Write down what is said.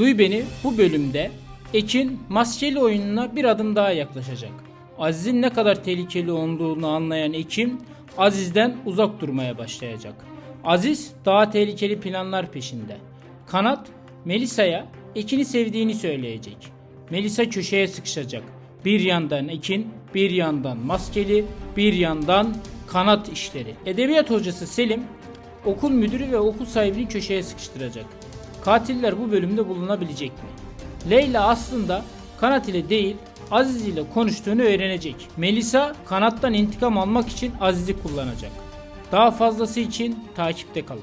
Duy Beni bu bölümde Ekin maskeli oyununa bir adım daha yaklaşacak. Aziz'in ne kadar tehlikeli olduğunu anlayan Ekin Aziz'den uzak durmaya başlayacak. Aziz daha tehlikeli planlar peşinde. Kanat Melisa'ya Ekin'i sevdiğini söyleyecek. Melisa köşeye sıkışacak. Bir yandan Ekin, bir yandan maskeli, bir yandan kanat işleri. Edebiyat hocası Selim okul müdürü ve okul sahibini köşeye sıkıştıracak. Katiller bu bölümde bulunabilecek mi? Leyla aslında Kanat ile değil Aziz ile konuştuğunu öğrenecek. Melisa Kanat'tan intikam almak için Aziz'i kullanacak. Daha fazlası için takipte kalın.